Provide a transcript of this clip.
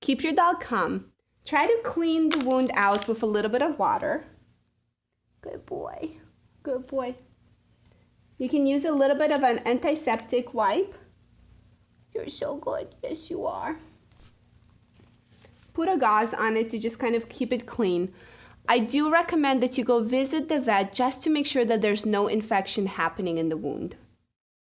Keep your dog calm. Try to clean the wound out with a little bit of water. Good boy. Good boy. You can use a little bit of an antiseptic wipe. You're so good. Yes, you are. Put a gauze on it to just kind of keep it clean. I do recommend that you go visit the vet just to make sure that there's no infection happening in the wound.